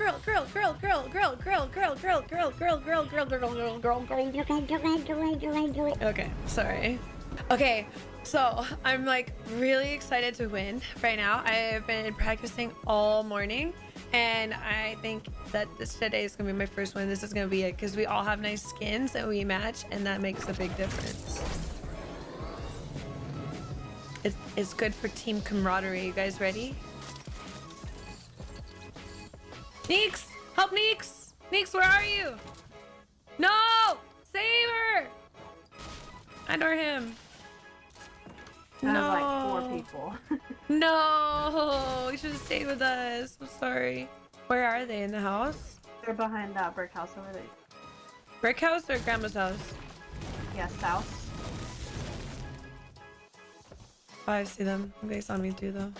girl, girl, girl, girl, girl, girl, girl, girl, girl, girl, girl, girl. Okay, sorry. Okay, so I'm like really excited to win right now. I've been practicing all morning and I think that this today is gonna be my first one. This is gonna be it because we all have nice skins and we match and that makes a big difference. It's good for team camaraderie. You guys ready? Neeks! Help Neeks! Neeks, where are you? No! Save her! And or him. No. like four people. no! You should have stayed with us. I'm sorry. Where are they? In the house? They're behind that brick house over there. Brick house or grandma's house? Yeah, south. Oh, I see them. They saw me too, though.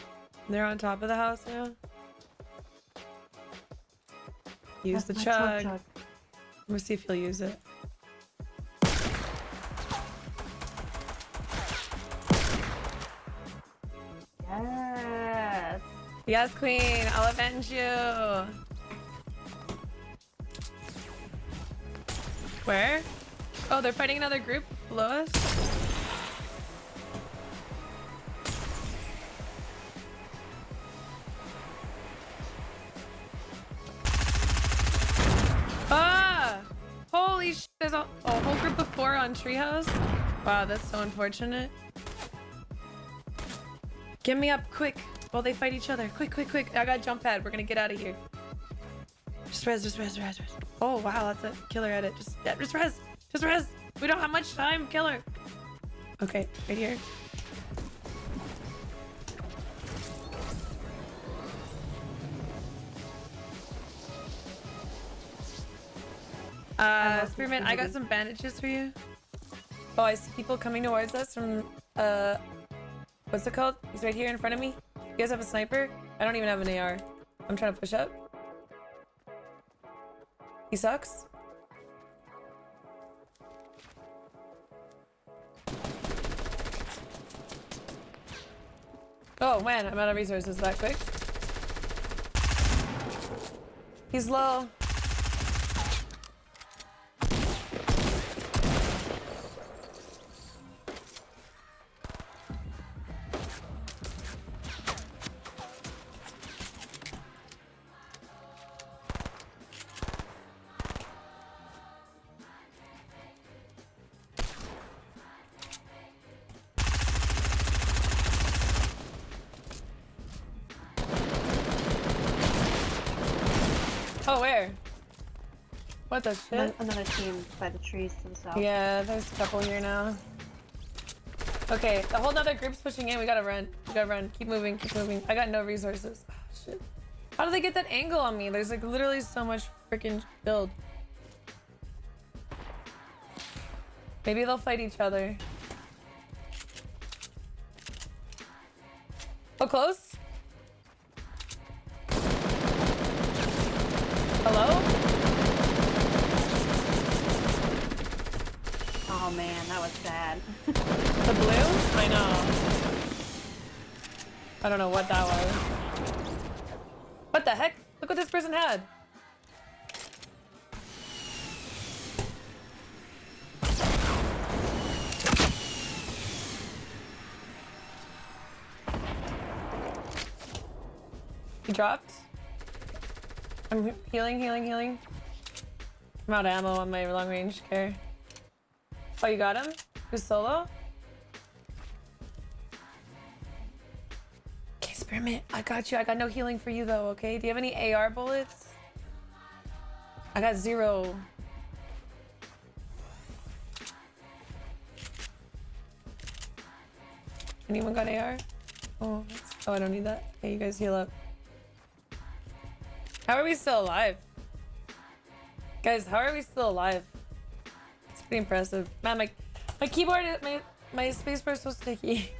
They're on top of the house now. Use the chug. chug. I'm see if he'll use it. Yes. Yes, queen. I'll avenge you. Where? Oh, they're fighting another group below us. On treehouse. Wow, that's so unfortunate. Get me up quick while they fight each other. Quick, quick, quick. I got jump pad. We're gonna get out of here. Just res, just res, res, res. Oh, wow, that's a killer edit. Just, yeah, just res, just res. We don't have much time, killer. Okay, right here. Uh, Spearman, I got some bandages for you. Oh, I see people coming towards us from, uh, what's it called? He's right here in front of me. You guys have a sniper? I don't even have an AR. I'm trying to push up. He sucks. Oh man, I'm out of resources that quick. He's low. Oh, where? What the shit? Ano- Another team by the trees to the south. Yeah, there's a couple here now. Okay, the whole other group's pushing in. We gotta run. We gotta run. Keep moving. Keep moving. I got no resources. Oh, shit. How do they get that angle on me? There's like literally so much freaking build. Maybe they'll fight each other. Oh, close? Hello? Oh man, that The blue? I know. I don't know what that was. What the heck? Look what this person had. He dropped. I'm healing, healing, healing. I'm out of ammo on my long range care. Oh, you got him? Solo? Okay, Spearmint, I got you. I got no healing for you though, okay? Do you have any AR bullets? I got zero. Anyone got AR? Oh, oh, I don't need that. Hey, you guys heal up. How are we still alive? Guys, how are we still alive? It's pretty impressive. Man, my, my keyboard, my, my spacebar is so sticky.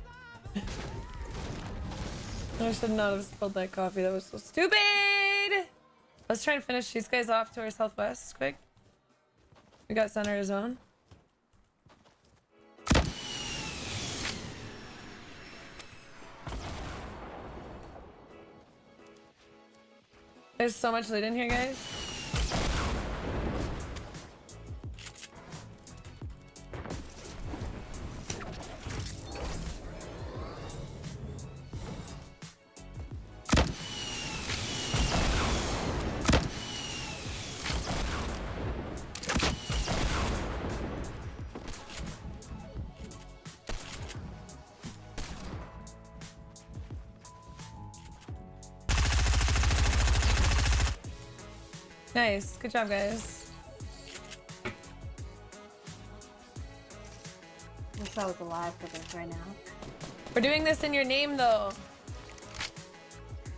I should not have spilled that coffee. That was so stupid! Let's try and finish these guys off to our southwest quick. We got center zone. There's so much loot in here, guys. Nice. Good job, guys. Wish I was alive for this right now. We're doing this in your name, though.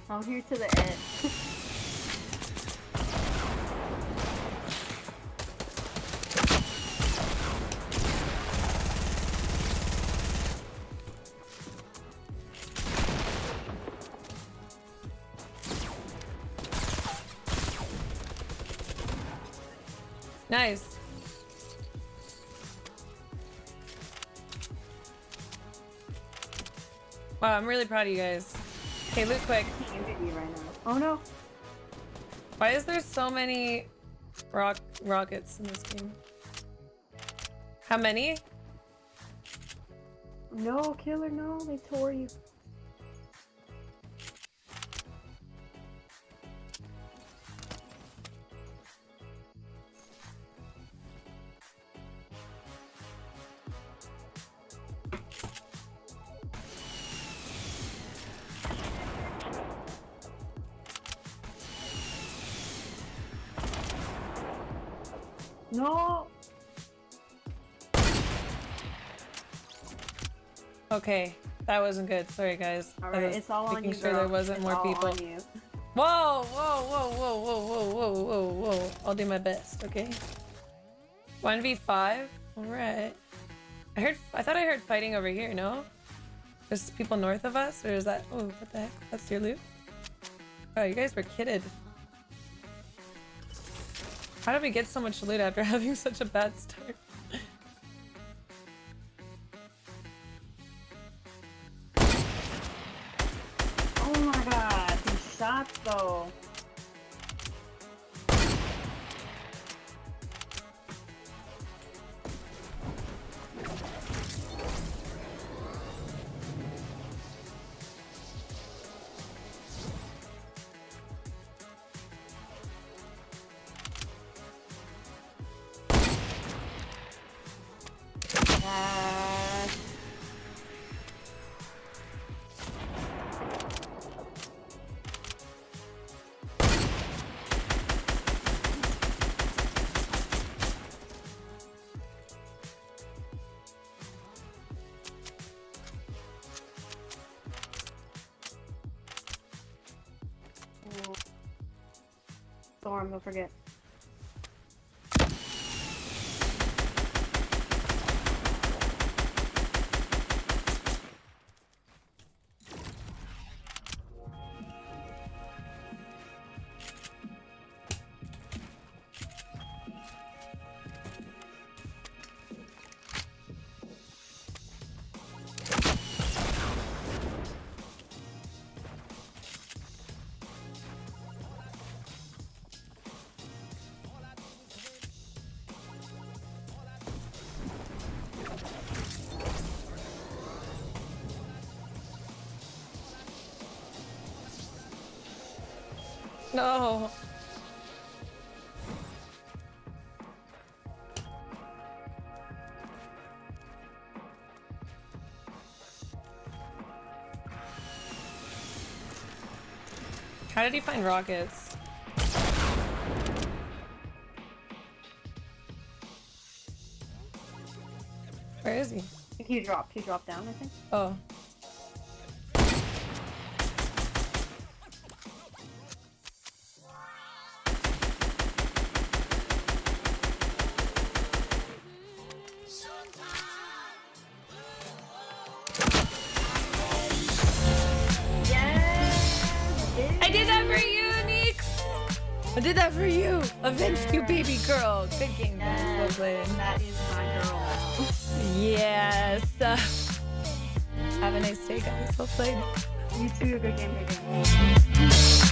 I'm here to the end. Nice. Wow, I'm really proud of you guys. Okay, loot quick. Right oh no. Why is there so many rock rockets in this game? How many? No, killer, no, they tore you. No! Okay, that wasn't good. Sorry, guys. All right, it's all on you, Making sure there wasn't it's more people. Whoa, whoa, whoa, whoa, whoa, whoa, whoa, whoa, I'll do my best, okay? 1v5? Alright. I heard- I thought I heard fighting over here, no? There's people north of us? Or is that- oh, what the heck? That's your loot? Oh, you guys were kidded. How did we get so much loot after having such a bad start? oh my god, these shots though. Storm, don't forget. No. How did he find rockets? Where is he? He dropped. He dropped down, I think. Oh. I did that for you. Avenged you, baby girl. Good game, yes, well That is my girl. yes. Uh, have a nice day, guys. Well played. You too. Good game. Good game.